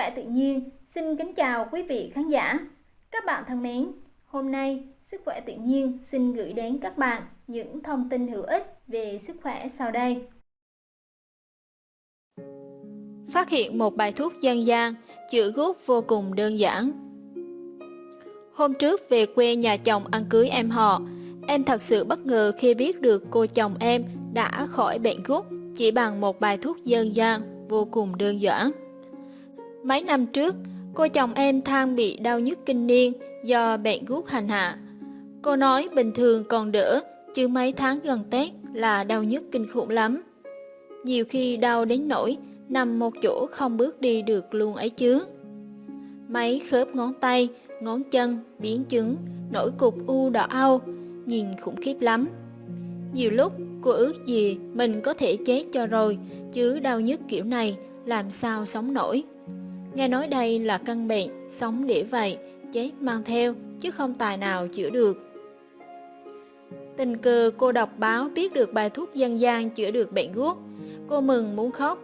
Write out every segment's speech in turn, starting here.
khỏe tự nhiên xin kính chào quý vị khán giả. Các bạn thân mến, hôm nay Sức khỏe tự nhiên xin gửi đến các bạn những thông tin hữu ích về sức khỏe sau đây. Phát hiện một bài thuốc dân gian chữa gút vô cùng đơn giản. Hôm trước về quê nhà chồng ăn cưới em họ, em thật sự bất ngờ khi biết được cô chồng em đã khỏi bệnh gút chỉ bằng một bài thuốc dân gian vô cùng đơn giản. Mấy năm trước, cô chồng em than bị đau nhức kinh niên do bệnh gút hành hạ. Cô nói bình thường còn đỡ, chứ mấy tháng gần Tết là đau nhức kinh khủng lắm. Nhiều khi đau đến nỗi nằm một chỗ không bước đi được luôn ấy chứ. Mấy khớp ngón tay, ngón chân, biến chứng, nổi cục u đỏ au, nhìn khủng khiếp lắm. Nhiều lúc cô ước gì mình có thể chết cho rồi, chứ đau nhức kiểu này làm sao sống nổi. Nghe nói đây là căn bệnh, sống để vậy, chết mang theo, chứ không tài nào chữa được. Tình cờ cô đọc báo biết được bài thuốc dân gian chữa được bệnh gút. Cô mừng muốn khóc.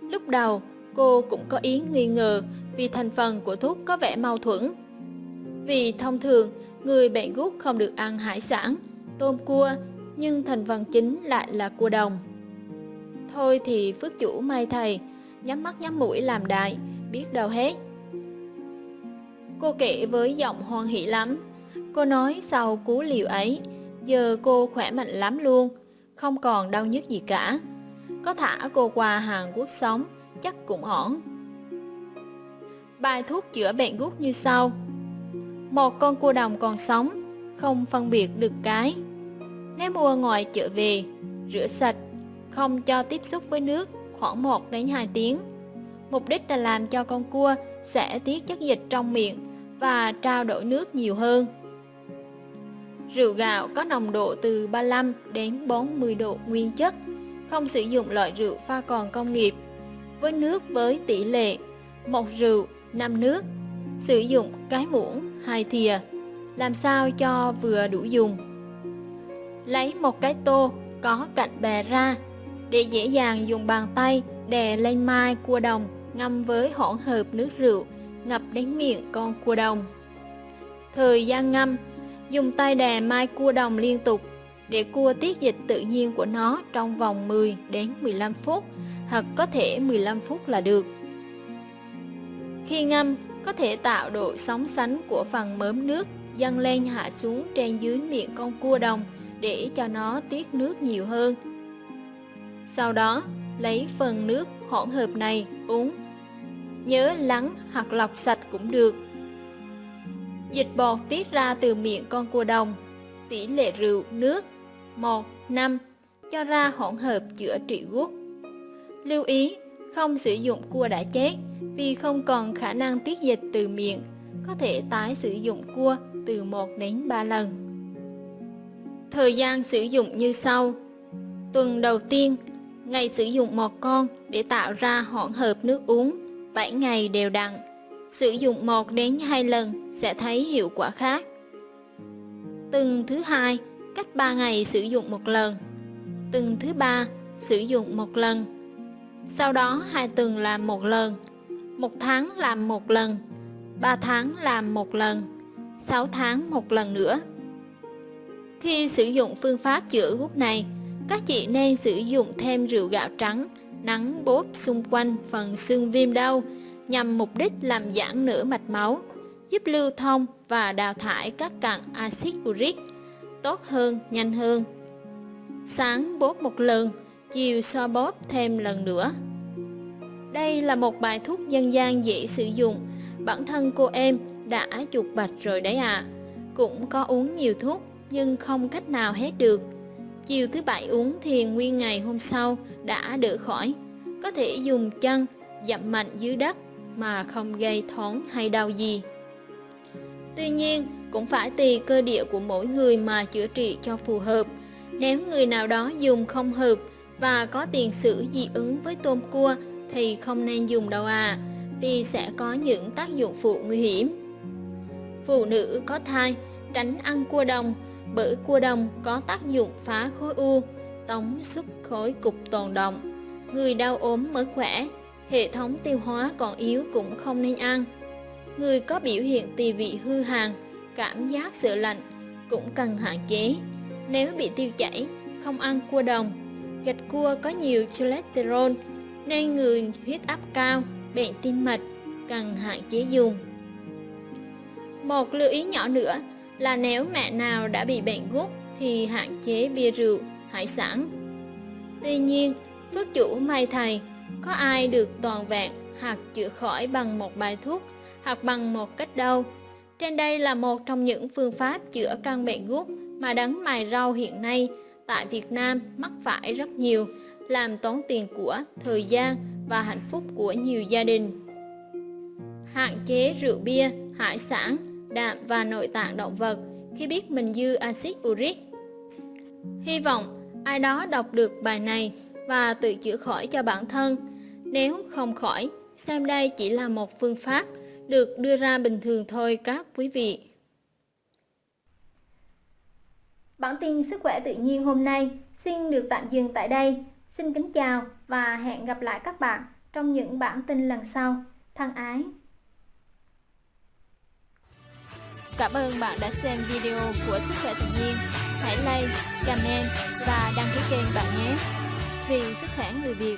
Lúc đầu, cô cũng có ý nghi ngờ vì thành phần của thuốc có vẻ mâu thuẫn. Vì thông thường, người bệnh gút không được ăn hải sản, tôm cua, nhưng thành phần chính lại là cua đồng. Thôi thì phước chủ may thầy, nhắm mắt nhắm mũi làm đại, biết đâu hết. Cô kể với giọng hoan hỷ lắm. Cô nói sau cú liều ấy, giờ cô khỏe mạnh lắm luôn, không còn đau nhức gì cả. Có thả cô qua Hàn Quốc sống, chắc cũng ổn. Bài thuốc chữa bệnh gút như sau. Một con cua đồng còn sống, không phân biệt được cái. Nếu mua ngoài chợ về, rửa sạch, không cho tiếp xúc với nước khoảng 1 đến 2 tiếng. Mục đích là làm cho con cua sẽ tiết chất dịch trong miệng và trao đổi nước nhiều hơn. Rượu gạo có nồng độ từ 35 đến 40 độ nguyên chất, không sử dụng loại rượu pha còn công nghiệp. Với nước với tỷ lệ một rượu 5 nước, sử dụng cái muỗng hai thìa, làm sao cho vừa đủ dùng. Lấy một cái tô có cạnh bè ra, để dễ dàng dùng bàn tay đè lên mai cua đồng ngâm với hỗn hợp nước rượu ngập đến miệng con cua đồng. Thời gian ngâm Dùng tay đè mai cua đồng liên tục để cua tiết dịch tự nhiên của nó trong vòng 10 đến 15 phút hoặc có thể 15 phút là được. Khi ngâm, có thể tạo độ sóng sánh của phần mớm nước dâng lên hạ xuống trên dưới miệng con cua đồng để cho nó tiết nước nhiều hơn. Sau đó, lấy phần nước hỗn hợp này uống. Nhớ lắng hoặc lọc sạch cũng được Dịch bọt tiết ra từ miệng con cua đồng, tỷ lệ rượu, nước 1, 5 cho ra hỗn hợp chữa trị gút. Lưu ý, không sử dụng cua đã chết vì không còn khả năng tiết dịch từ miệng, có thể tái sử dụng cua từ 1 đến 3 lần. Thời gian sử dụng như sau. Tuần đầu tiên, ngày sử dụng một con để tạo ra hỗn hợp nước uống, 7 ngày đều đặn sử dụng 1 đến 2 lần sẽ thấy hiệu quả khác. Từng thứ hai, cách 3 ngày sử dụng một lần. Từng thứ ba, sử dụng một lần. Sau đó hai tuần làm một lần, một tháng làm một lần, 3 tháng làm một lần, 6 tháng một lần nữa. Khi sử dụng phương pháp chữa gút này, các chị nên sử dụng thêm rượu gạo trắng, nắng bóp xung quanh phần xương viêm đau nhằm mục đích làm giãn nửa mạch máu, giúp lưu thông và đào thải các cặn axit uric tốt hơn, nhanh hơn. Sáng bóp một lần, chiều so bóp thêm lần nữa. Đây là một bài thuốc dân gian dễ sử dụng, bản thân cô em đã chuột bạch rồi đấy ạ. À. Cũng có uống nhiều thuốc nhưng không cách nào hết được. Chiều thứ bảy uống thì nguyên ngày hôm sau đã đỡ khỏi. Có thể dùng chân dặm mạnh dưới đất mà không gây thoáng hay đau gì. Tuy nhiên, cũng phải tùy cơ địa của mỗi người mà chữa trị cho phù hợp. Nếu người nào đó dùng không hợp và có tiền sử dị ứng với tôm cua thì không nên dùng đâu à, vì sẽ có những tác dụng phụ nguy hiểm. Phụ nữ có thai tránh ăn cua đồng bởi cua đồng có tác dụng phá khối u, tống xuất khối cục tồn động. Người đau ốm mới khỏe hệ thống tiêu hóa còn yếu cũng không nên ăn. Người có biểu hiện tỳ vị hư hàn, cảm giác sợ lạnh cũng cần hạn chế. Nếu bị tiêu chảy, không ăn cua đồng. Gạch cua có nhiều cholesterol nên người huyết áp cao, bệnh tim mạch cần hạn chế dùng. Một lưu ý nhỏ nữa là nếu mẹ nào đã bị bệnh gút thì hạn chế bia rượu, hải sản. Tuy nhiên, phước chủ may thầy, có ai được toàn vẹn hoặc chữa khỏi bằng một bài thuốc hoặc bằng một cách đâu. Trên đây là một trong những phương pháp chữa căn bệnh gút mà đấng mài rau hiện nay tại Việt Nam mắc phải rất nhiều, làm tốn tiền của, thời gian và hạnh phúc của nhiều gia đình. Hạn chế rượu bia, hải sản, đạm và nội tạng động vật khi biết mình dư axit uric. Hy vọng ai đó đọc được bài này và tự chữa khỏi cho bản thân. Nếu không khỏi, xem đây chỉ là một phương pháp được đưa ra bình thường thôi các quý vị. Bản tin sức khỏe tự nhiên hôm nay xin được tạm dừng tại đây. Xin kính chào và hẹn gặp lại các bạn trong những bản tin lần sau. Thân ái! Cảm ơn bạn đã xem video của Sức khỏe tự nhiên. Hãy like, comment và đăng ký kênh bạn nhé. Vì sức khỏe người Việt